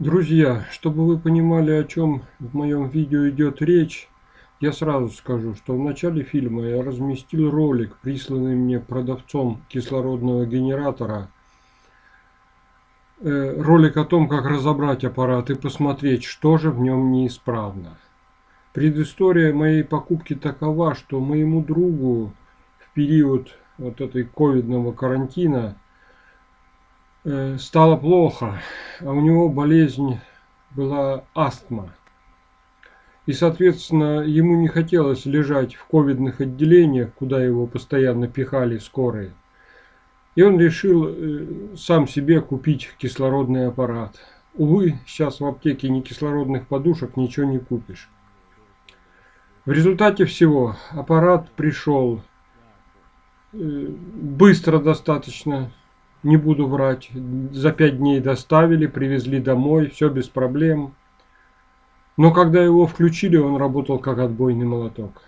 Друзья, чтобы вы понимали, о чем в моем видео идет речь, я сразу скажу, что в начале фильма я разместил ролик, присланный мне продавцом кислородного генератора. Э, ролик о том, как разобрать аппарат и посмотреть, что же в нем неисправно. Предыстория моей покупки такова, что моему другу в период вот этой ковидного карантина стало плохо, а у него болезнь была астма. И, соответственно, ему не хотелось лежать в ковидных отделениях, куда его постоянно пихали скорые. И он решил э, сам себе купить кислородный аппарат. Увы, сейчас в аптеке ни кислородных подушек ничего не купишь. В результате всего аппарат пришел э, быстро достаточно, не буду врать. За пять дней доставили, привезли домой, все без проблем. Но когда его включили, он работал как отбойный молоток.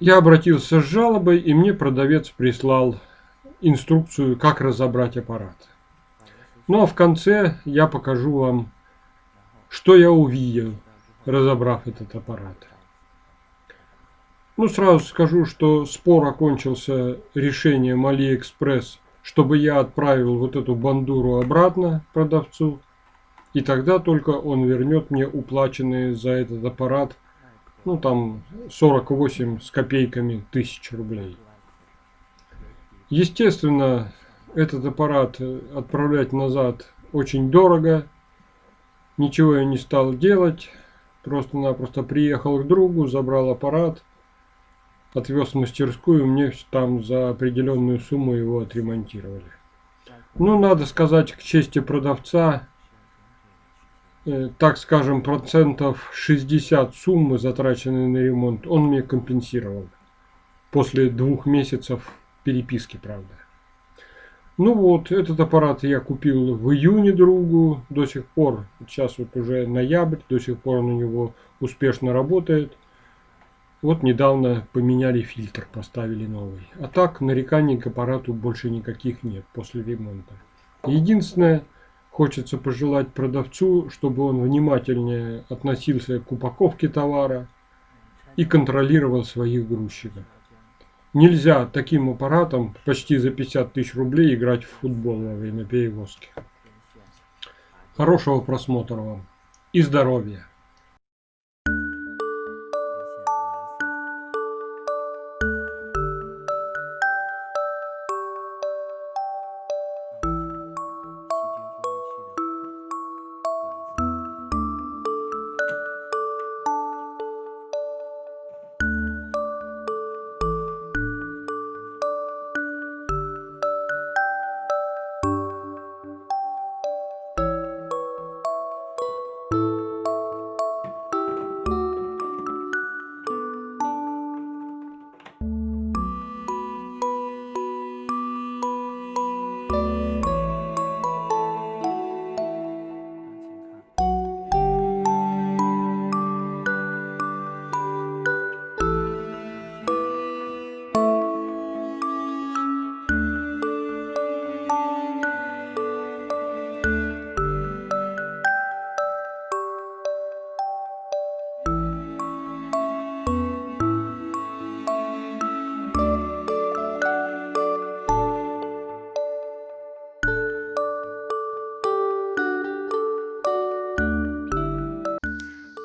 Я обратился с жалобой, и мне продавец прислал инструкцию, как разобрать аппарат. Ну а в конце я покажу вам, что я увидел, разобрав этот аппарат. Ну, сразу скажу, что спор окончился решением Алиэкспресс, чтобы я отправил вот эту бандуру обратно продавцу. И тогда только он вернет мне уплаченные за этот аппарат, ну там 48 с копейками тысяч рублей. Естественно, этот аппарат отправлять назад очень дорого. Ничего я не стал делать. Просто-напросто приехал к другу, забрал аппарат отвез в мастерскую, мне там за определенную сумму его отремонтировали. Ну, надо сказать, к чести продавца, э, так скажем, процентов 60 суммы, затраченной на ремонт, он мне компенсировал. После двух месяцев переписки, правда. Ну вот, этот аппарат я купил в июне другу, до сих пор, сейчас вот уже ноябрь, до сих пор он у него успешно работает. Вот недавно поменяли фильтр, поставили новый. А так нареканий к аппарату больше никаких нет после ремонта. Единственное, хочется пожелать продавцу, чтобы он внимательнее относился к упаковке товара и контролировал своих грузчиков. Нельзя таким аппаратом почти за 50 тысяч рублей играть в футбол во время перевозки. Хорошего просмотра вам и здоровья!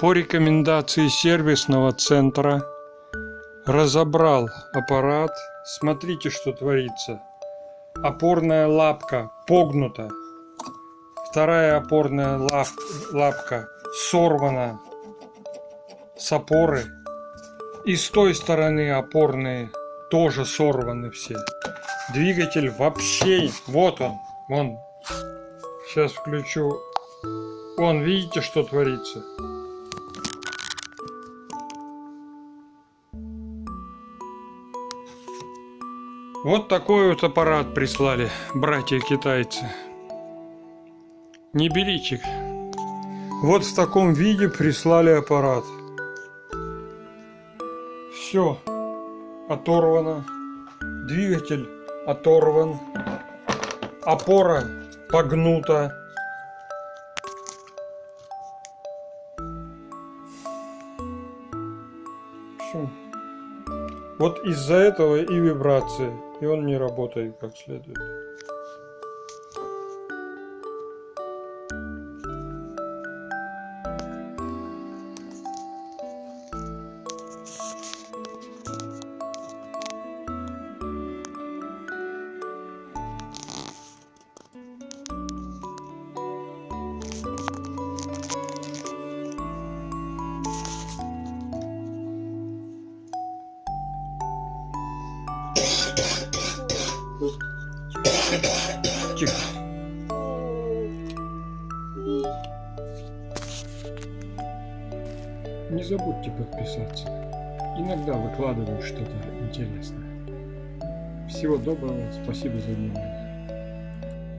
По рекомендации сервисного центра разобрал аппарат. Смотрите, что творится. Опорная лапка погнута. Вторая опорная лап, лапка сорвана с опоры. И с той стороны опорные тоже сорваны все. Двигатель вообще... Вот он. Вон. Сейчас включу. Вон, видите, что творится? Вот такой вот аппарат прислали братья китайцы. Не берите. Вот в таком виде прислали аппарат. Все оторвано. Двигатель оторван. Опора общем, Вот из-за этого и вибрации, и он не работает как следует. Не забудьте подписаться. Иногда выкладываю что-то интересное. Всего доброго, спасибо за внимание.